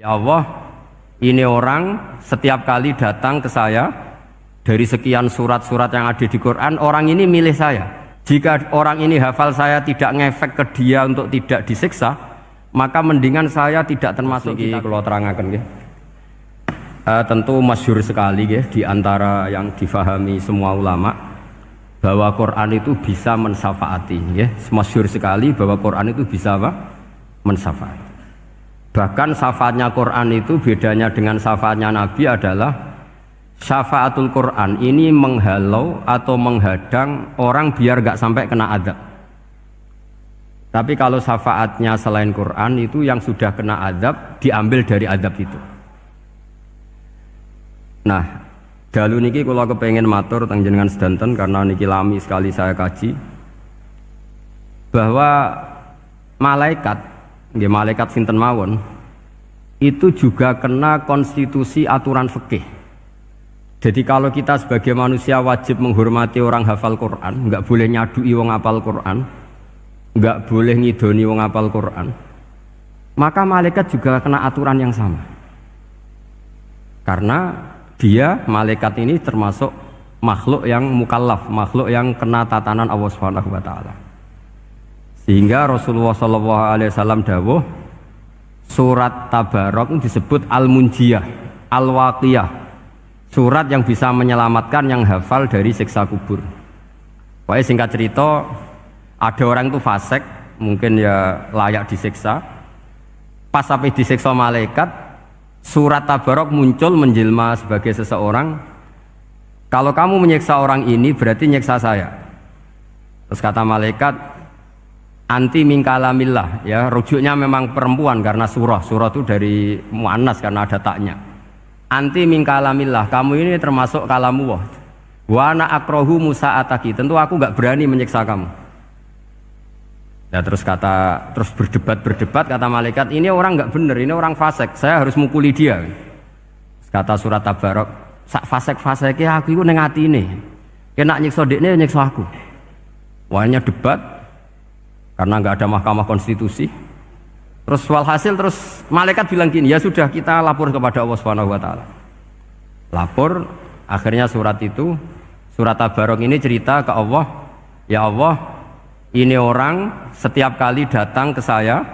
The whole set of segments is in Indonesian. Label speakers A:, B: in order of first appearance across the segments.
A: Ya Allah, ini orang setiap kali datang ke saya dari sekian surat-surat yang ada di Quran, orang ini milih saya. Jika orang ini hafal saya tidak ngefek ke dia untuk tidak disiksa, maka mendingan saya tidak termasuk di kalau terangkan ya. Uh, tentu masyur sekali ya di antara yang difahami semua ulama bahwa Quran itu bisa mensafaati ya. Masyur sekali bahwa Quran itu bisa apa? mensafaati. Bahkan syafaatnya Quran itu bedanya dengan syafaatnya Nabi adalah syafaatul Quran ini menghalau atau menghadang orang biar gak sampai kena adab. Tapi kalau syafaatnya selain Quran itu yang sudah kena adab diambil dari adab itu. Nah, dalu niki kalau kepengen matur tentang jenengan sedanten karena niki lami sekali saya kaji bahwa malaikat, ya malaikat sinten mawon itu juga kena konstitusi aturan fikih. Jadi kalau kita sebagai manusia wajib menghormati orang hafal Quran, nggak boleh nyadui wong hafal Quran, nggak boleh ngidoni wong hafal Quran, maka malaikat juga kena aturan yang sama. Karena dia malaikat ini termasuk makhluk yang mukallaf, makhluk yang kena tatanan Allah Subhanahu wa taala. Sehingga Rasulullah sallallahu alaihi wasallam dawuh surat Tabarok disebut Al-Munjiyah, Al-Waqiyah. Surat yang bisa menyelamatkan yang hafal dari siksa kubur. Pokoknya singkat cerita ada orang itu fasik, mungkin ya layak disiksa. Pas sampai disiksa malaikat, surat Tabarok muncul menjelma sebagai seseorang kalau kamu menyiksa orang ini berarti nyiksa saya terus kata malaikat anti mingkalamillah ya. Rujuknya memang perempuan karena surah. Surah itu dari muannas karena ada taknya. Anti mingkalamillah kamu ini termasuk kalamu wah wana akrohu musa ataki tentu aku nggak berani menyiksa kamu. Ya terus kata terus berdebat berdebat kata malaikat ini orang nggak bener ini orang fasik. Saya harus mukuli dia. Kata surat tabarok sak fasik fasiknya aku itu nengati ini kena nyiksa dekne nyiksa aku. Wahnya debat karena nggak ada mahkamah konstitusi. Terus walhasil terus malaikat bilang gini ya sudah kita lapor kepada Allah Subhanahu Wa Taala. Lapor akhirnya surat itu surat tabarok ini cerita ke Allah ya Allah ini orang setiap kali datang ke saya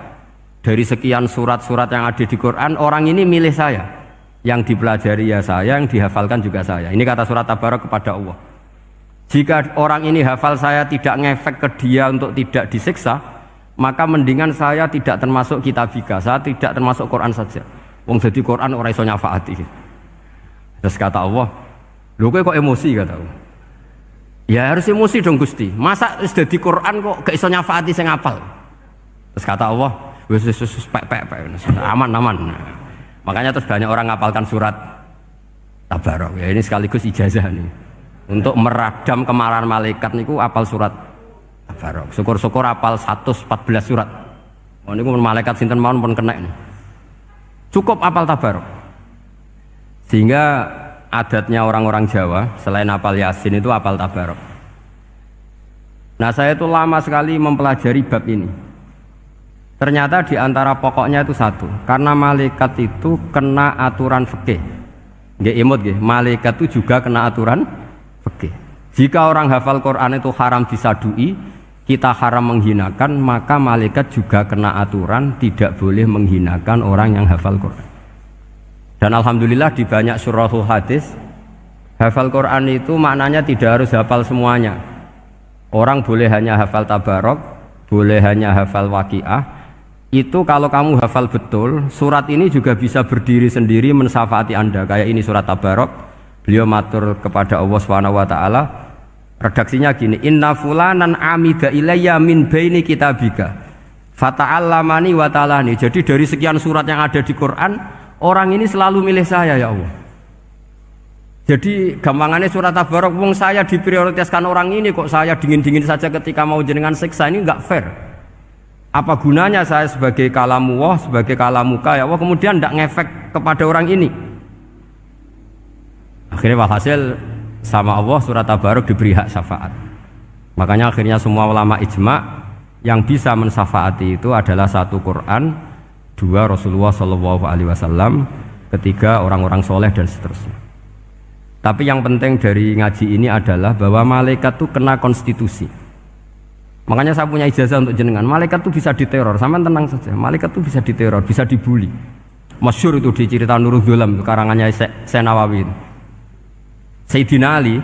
A: dari sekian surat-surat yang ada di Quran orang ini milih saya yang dipelajari ya saya yang dihafalkan juga saya ini kata surat tabarak kepada Allah jika orang ini hafal saya tidak ngefek ke dia untuk tidak disiksa maka mendingan saya tidak termasuk kitabika saya tidak termasuk Quran saja wong jadi Quran orang iso nyafaati terus kata Allah lu kok emosi kata Allah Ya harus emosi dong Gusti. Masa sudah di Quran kok gak iso nyafaati sing apal. Terus kata Allah, wis wis wis pek pek pek aman aman. Makanya terus banyak orang ngapalkan surat Tabarok. Ya ini sekaligus ijazah nih. Untuk meradam kemarahan malaikat niku apal surat Tabarok. Syukur-syukur apal 114 surat. Oh niku malaikat sinten mawon pun kena ini. Cukup apal Tabarok. Sehingga adatnya orang-orang Jawa selain apal Yasin itu apal Tabarok. Nah saya itu lama sekali mempelajari bab ini. Ternyata di antara pokoknya itu satu, karena malaikat itu kena aturan fikih. Nggak imut nggih, malaikat itu juga kena aturan. Jika orang hafal Quran itu haram disadui, kita haram menghinakan, maka malaikat juga kena aturan tidak boleh menghinakan orang yang hafal Quran. Dan alhamdulillah di banyak surahul hadis hafal Quran itu maknanya tidak harus hafal semuanya. Orang boleh hanya hafal tabarok, boleh hanya hafal waqiah. Itu kalau kamu hafal betul, surat ini juga bisa berdiri sendiri mensafati Anda. Kayak ini surat tabarok, beliau matur kepada Allah taala. Redaksinya gini, "Inna fulanan amida ilayya min baini kitabika." Fata'allamani wa ta'alani. Jadi dari sekian surat yang ada di Quran, orang ini selalu milih saya ya Allah. Jadi gampangannya surat tabarok wong saya diprioritaskan orang ini kok saya dingin-dingin saja ketika mau jenengan siksa? Ini nggak fair. Apa gunanya saya sebagai kalamu wah sebagai kalamuka ya Allah? Kemudian tidak ngefek kepada orang ini. Akhirnya walhasil sama Allah surat tabarok diberi hak syafaat makanya akhirnya semua ulama ijma yang bisa mensafaati itu adalah satu Quran dua Rasulullah Shallallahu Alaihi Wasallam, ketiga orang-orang soleh dan seterusnya. Tapi yang penting dari ngaji ini adalah bahwa malaikat itu kena konstitusi. Makanya saya punya ijazah untuk jenengan. Malaikat itu bisa diteror, sama tenang saja. Malaikat itu bisa diteror, bisa dibully. Masyur itu di cerita Nurul Dulam, karangannya Senawawi. Sayyidina Ali,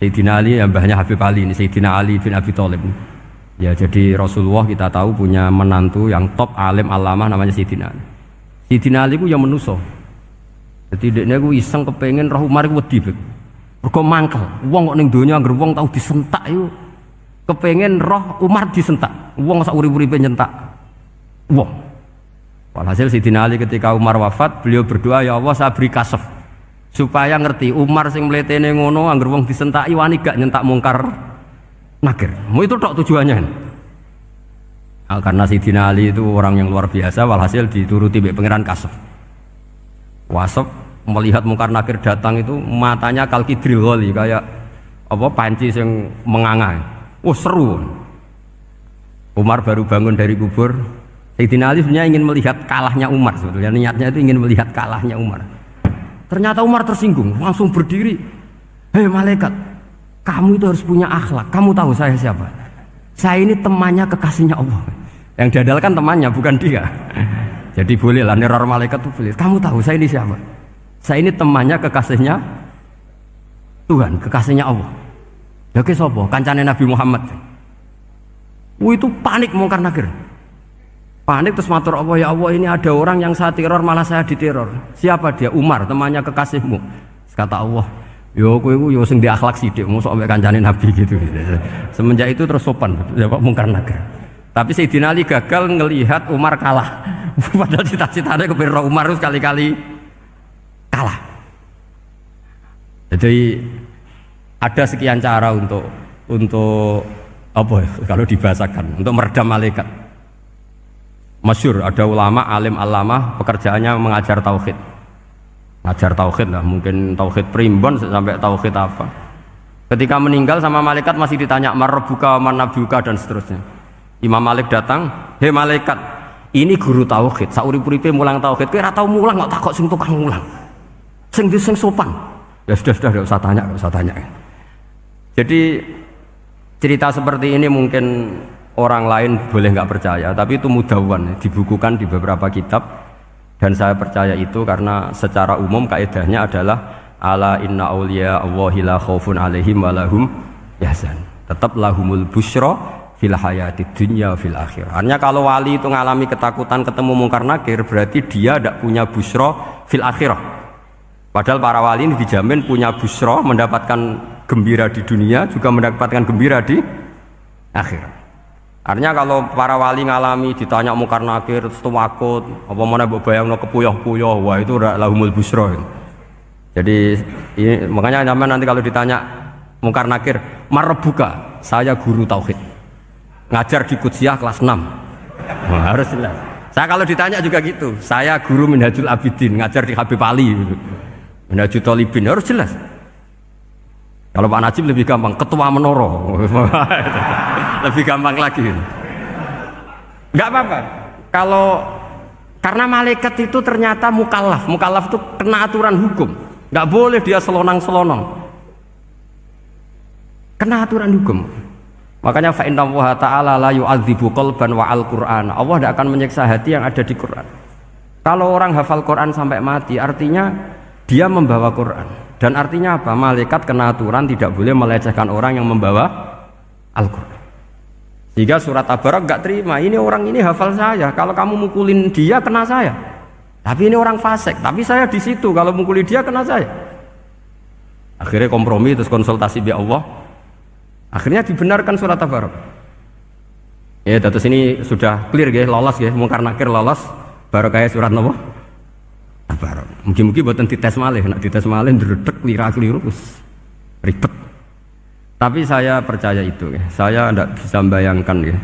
A: Sayyidina Ali yang mbahnya Habib Ali ini, Sayyidina Ali bin Abi Thalib. Ya jadi Rasulullah kita tahu punya menantu yang top alim alamah namanya Sayyidina Ali. Sayyidina Ali ku yang menuso. Jadi dia ku iseng kepengen roh Umar ku wedi. Mergo mangkel. Wong kok donya anggere wong tau disentak iku kepengen roh Umar disentak. Wong sak urip-uripe nyentak. Wong. Walhasil Sayyidina Ali ketika Umar wafat, beliau berdoa ya Allah saya beri kasef supaya ngerti Umar sing mletene ngono angger wong disentaki wani gak nyentak mungkar nakir. Mau itu tok tujuannya. Nah, karena Sayyidina Ali itu orang yang luar biasa walhasil dituruti oleh pangeran kasef. Wasep melihat mungkar nakir datang itu matanya kalkidril wali kayak apa panci yang menganga. Oh seru. Umar baru bangun dari kubur. Sayyidina Ali sebenarnya ingin melihat kalahnya Umar sebetulnya niatnya itu ingin melihat kalahnya Umar. Ternyata Umar tersinggung, langsung berdiri. Hei malaikat, kamu itu harus punya akhlak. Kamu tahu saya siapa? Saya ini temannya kekasihnya Allah. Yang diandalkan temannya, bukan dia. Jadi boleh lah neror malaikat itu boleh. Kamu tahu saya ini siapa? Saya ini temannya kekasihnya Tuhan, kekasihnya Allah. Ya ke sopo, kancane Nabi Muhammad. Wah itu panik mungkar nakir. Panik terus matur Allah ya Allah ini ada orang yang saya teror malah saya diteror. Siapa dia? Umar, temannya kekasihmu. Kata Allah, yo kowe yo sing di akhlak sithik, mosok ambek kancane Nabi gitu. Semenjak itu terus sopan, jawab mungkar nakir. Tapi Sayyidina Ali gagal ngelihat Umar kalah. Padahal cita-citanya kepira Umar itu sekali-kali kalah. Jadi ada sekian cara untuk untuk apa ya, kalau dibahasakan untuk meredam malaikat. Masyur ada ulama alim alama pekerjaannya mengajar tauhid. Ngajar tauhid lah, mungkin tauhid primbon sampai tauhid apa. Ketika meninggal sama malaikat masih ditanya marbuka, manabuka dan seterusnya. Imam Malik datang, "Hei malaikat, ini guru tauhid, sauri-uripe mulang tauhid. Ora tau mulang kok takok sing tukang mulang. Sing di sing sopan." Ya sudah sudah enggak usah tanya, enggak usah tanya. Jadi cerita seperti ini mungkin orang lain boleh nggak percaya, tapi itu mudawan, dibukukan di beberapa kitab dan saya percaya itu karena secara umum kaidahnya adalah ala inna auliya Allahi la khaufun alaihim walahum yahzan. Tetap lahumul busyra fil hayati dunya fil akhir. Artinya kalau wali itu mengalami ketakutan ketemu mungkar nakir berarti dia tidak punya busro fil akhirah. Padahal para wali ini dijamin punya busro mendapatkan gembira di dunia juga mendapatkan gembira di akhir. Artinya kalau para wali ngalami ditanya mungkar nakir terus wakut apa mana mbok bayangno kepuyah-puyah wah itu lahumul busro. Jadi ini, makanya nyaman nanti kalau ditanya mungkar nakir? Marbuka saya guru tauhid. Ngajar di Kutsiah kelas 6 nah, harus jelas. Saya kalau ditanya juga gitu saya guru Minhajul Abidin ngajar di Habib Ali. Minhajul Tolibin harus jelas. Kalau Pak Najib lebih gampang ketua menoro lebih gampang lagi nggak apa-apa kalau karena malaikat itu ternyata mukallaf mukallaf itu kena aturan hukum nggak boleh dia selonang-selonong kena aturan hukum Makanya fa inna Allah taala la yu'adzibu qalban wa al-Qur'an. Allah tidak akan menyiksa hati yang ada di Quran. Kalau orang hafal Quran sampai mati, artinya dia membawa Quran. Dan artinya apa? Malaikat kena aturan tidak boleh melecehkan orang yang membawa Al-Quran. Jika surat Tabarak gak terima, ini orang ini hafal saya. Kalau kamu mukulin dia, kena saya. Tapi ini orang fasik, tapi saya di situ. Kalau mukulin dia, kena saya. Akhirnya kompromi terus konsultasi bi Allah, Akhirnya dibenarkan surat Tabarok. Ya, terus ini sudah clear ya, lolos ya, mungkar nakir lolos, baru kayak surat nopo Tabarok. Mungkin-mungkin buatan dites malih, nak dites malih dredek lira keliru ribet. Tapi saya percaya itu ya. Saya tidak bisa membayangkan ya.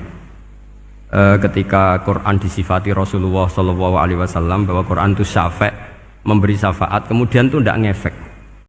A: E, ketika Quran disifati Rasulullah Wasallam bahwa Quran itu syafa' memberi syafaat, kemudian itu tidak ngefek